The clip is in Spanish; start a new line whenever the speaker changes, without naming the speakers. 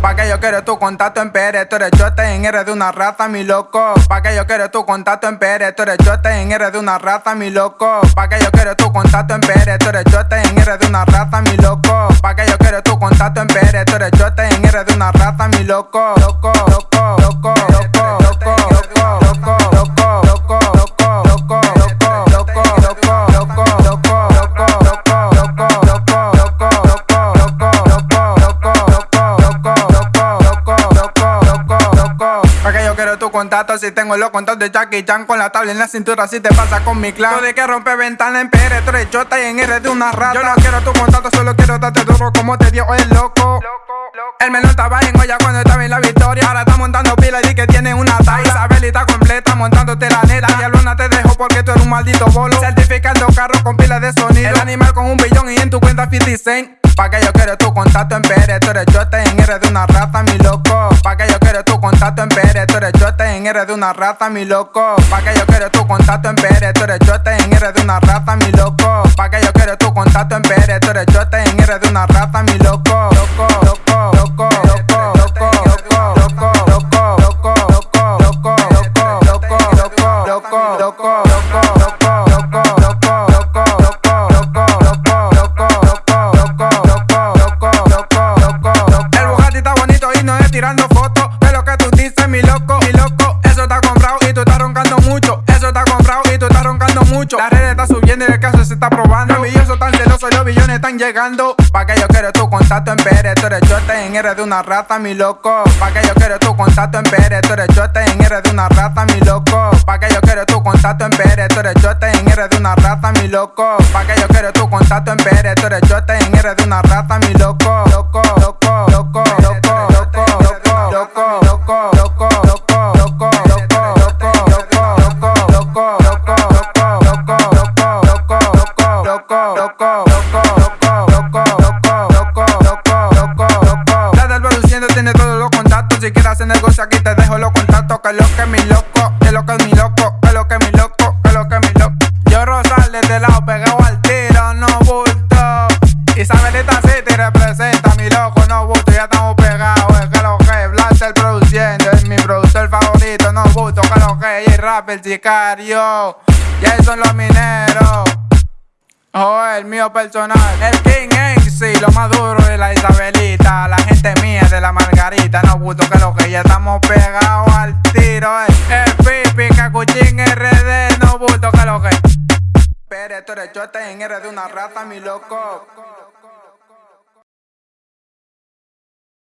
Pa' que yo quiero tu contacto en PR, tú eres chote en R de una raza, mi loco. Pa' que yo quiero tu contacto en PR, tú eres chote en R de una raza, mi loco. Pa' que yo quiero tu contacto en PR, tú eres chote en R de una raza, mi loco. Pa' que yo quiero tu contacto en PR, tú eres chote en R de una raza, mi. Loco, loco, loco, tu contacto si tengo los contactos de Jackie Chan Con la tabla en la cintura si te pasa con mi clan. Tú de que rompe ventana en PR, tú eres chota y en R de una rata. Yo no quiero tu contacto, solo quiero darte duro como te dio el loco. El menor estaba en olla cuando estaba en la victoria. Ahora está montando pila y di que tiene una talla. Isabelita completa montándote la neta. Y Luna te dejo porque tú eres un maldito bolo. Certificando carro con pila de sonido. El animal con un billón y en tu cuenta 50 cent Pa' que yo quiero tu contacto en PR, tú eres chota en R de una raza, mi loco en R de una raza, mi loco Pa' que yo quiero tu contacto en PR, tú eres chota en R de una raza, mi loco Pa' que yo quiero tu contacto en PR, tú eres chota en R de una raza, mi loco Loco, loco, loco, loco, loco, loco, loco, loco, loco, loco, loco, loco, loco, loco, loco tirando red está subiendo y el caso se está probando. Los billones tan celosos, los billones están llegando. Pa' que yo quiero tu contacto en PR, tú eres chote en R de una raza, mi loco. Pa' que yo quiero tu contacto en PR, tú eres chote en R de una raza, mi loco. Pa' que yo quiero tu contacto en PR, tú eres chote en R de una raza, mi loco. Pa' que yo quiero tu contacto en PR, tú eres chote en R de una raza, mi loco, negocio aquí te dejo los contactos Que lo que es mi loco, que lo que es mi loco Que lo que es mi loco, que lo que es mi loco. Yo Rosal de lado pegado al tiro, no bulto. Isabelita City representa mi loco, no bulto. Ya estamos pegados, es que lo que Blaster produciendo. Es mi productor favorito, no bulto Que lo que y rap, el sicario. Y son los mineros. Oh, el mío personal, el King sí, lo más duro de la Isabelita, la Margarita, no gusto que lo que ya estamos pegados al tiro, eh. el pipi, cacuchín, RD, no gusto que lo que. Pero esto eres en R de una rata, mi loco.